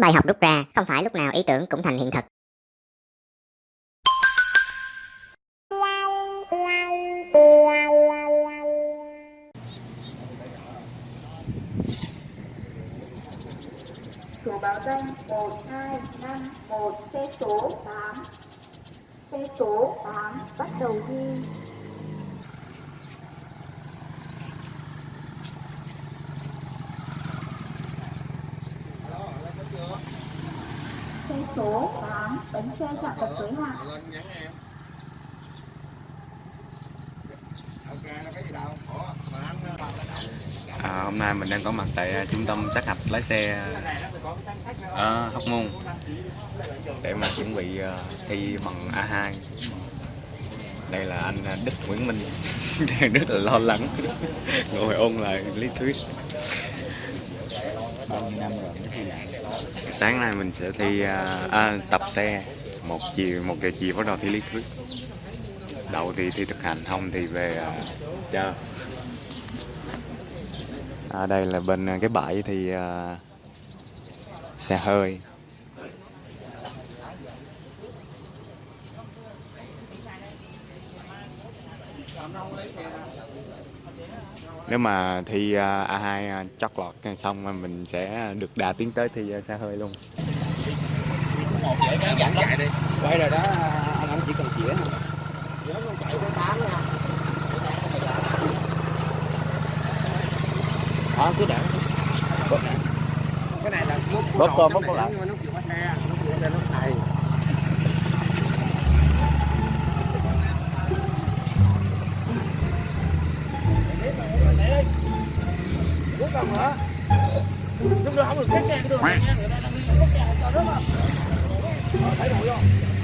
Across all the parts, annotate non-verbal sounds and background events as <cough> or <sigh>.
Bài học rút ra, không phải lúc nào ý tưởng cũng thành hiện thực. Chủ báo danh 1251 xe số 8 Xe số 8 bắt đầu ghi số 8 bánh xe chạm tập giới hạn. À, hôm nay mình đang có mặt tại à, trung tâm sát hạch lái xe. Ở Hóc Môn. Để mà chuẩn bị à, thi bằng A2 đây là anh à, Đức Nguyễn Minh. Đang <laughs> rất là lo lắng. Ngồi ôn lại lý thuyết. Bao nhiêu năm rồi mới thi lại sáng nay mình sẽ thi à, à, tập xe. Một chiều một giờ chiều bắt đầu thi lý thuyết. Đậu thì thi thực hành không thì về à, chơi à, đây là bên à, cái bãi thì à, xe hơi nếu mà thi à, A2 à, chót lọt xong mình sẽ được đà tiến tới thi à, xe hơi luôn. Quay rồi đó anh anh chỉ cần chĩa đó. Cứ để. Cái này là Bóp cơm, bóp cơm lại. nút chìa khóa xe nút chìa là nút này Rút còn nữa Lúc nữa không được tiếp ngang cái đường này nha, Người ta đang đi rút ngang cho nước mà. Thấy rồi không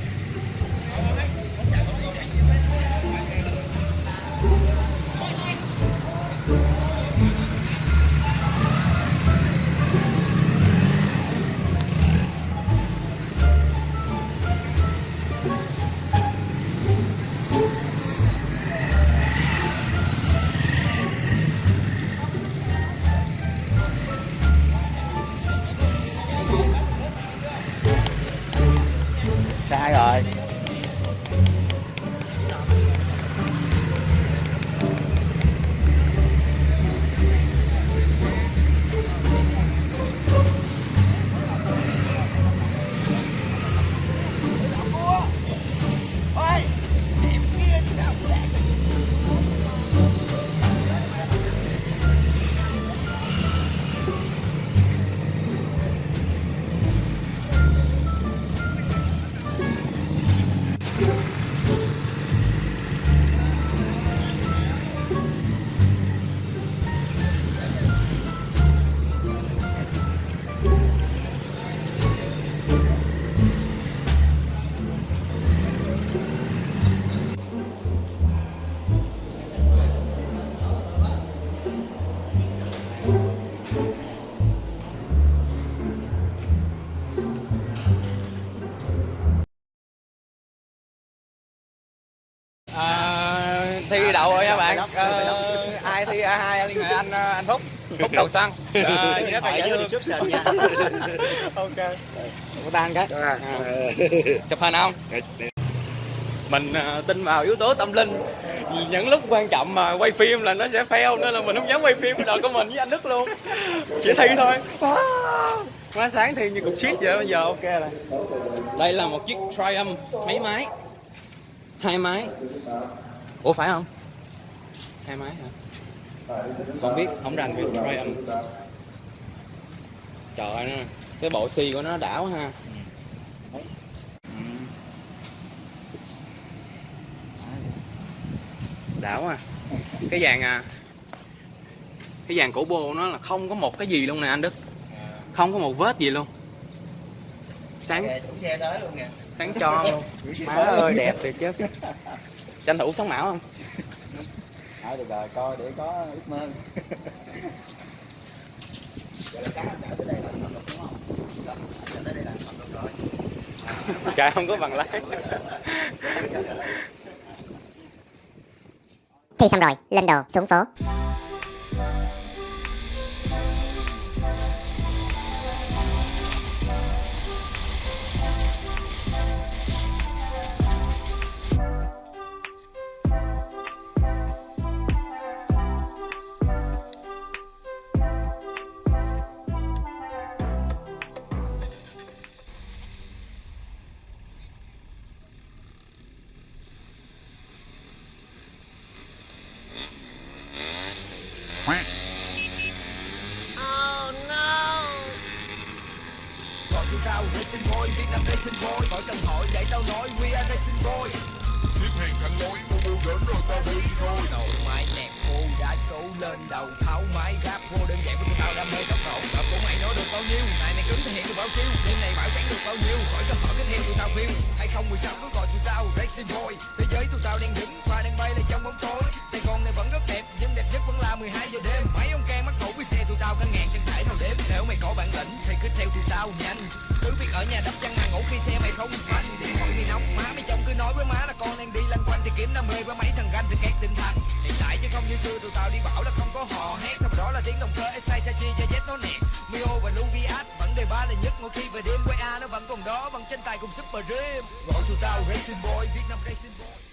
sai rồi? Bạn Ờ, ai thi A2 liên hệ anh ờ, anh Phúc Phúc <laughs> đầu xăng. À, rất là dễ thương nha. <laughs> Ok. Của tan cái. À. chụp hình không? Mình ờ, tin vào yếu tố tâm linh. Những lúc quan trọng mà quay phim là nó sẽ fail nên là mình không dám quay phim đời của mình với anh Đức luôn. Chỉ thi thôi. Má sáng thi như cục shit vậy bây giờ ok rồi. Đây là một chiếc Triumph mấy máy. Hai máy. Ủa phải không hai máy hả? Không biết không rành về Triumph trời ơi nó cái bộ xi của nó đảo ha. Đảo à cái dàn à cái dàn cổ bô nó là không có một cái gì luôn nè anh Đức. Không có một vết gì luôn. Sáng chủ xe tới luôn kìa. sáng cho luôn. <laughs> Má ơi đẹp thiệt chứ. Tranh thủ sống mão không Thôi được rồi, coi để có ước mơ. <laughs> <laughs> Trời không có bằng lái. <laughs> Thi xong rồi, lên đồ, xuống phố. Oh no. Gọi kêu tao Racing Boy, Việt Nam Racing Boy. Khỏi cần hỏi để tao nói We are Racing Boy. Xếp hàng thẳng lối, mua mua đến rồi tao đi thôi. Đầu máy đẹp cô đã số lên đầu tháo máy rap vô đơn giản với tao đam mê tốc độ. Tập của mày nói được bao nhiêu? Này mày cứng thể hiện được bao nhiêu? Đêm này bảo sáng được bao nhiêu? Khỏi cần hỏi tiếp theo tụi tao view. Hay không mười sáu cứ gọi tụi tao Racing Boy. Thế giới tụi tao đang đứng và đang bay lên trong bóng tối. Bản lĩnh thì cứ theo tụi tao nhanh. Cứ việc ở nhà đắp chăn mà ngủ khi xe mày không phanh. Điện thoại mày nóng, má mày chồng cứ nói với má là con đang đi lanh quanh Thì kiếm đam mê với mấy thằng ganh thì két tinh thần. Hiện tại chứ không như xưa, tụi tao đi bảo là không có hò hét. Thay vào đó là tiếng đồng cơ SI chi và Z nó nẹt Mio và Luviat vẫn đề ba là nhất. Mỗi khi về đêm quay A nó vẫn còn đó, Vẫn tranh tài cùng Super Dream. Gọi tụi tao Racing Boy Việt Nam Racing Boy.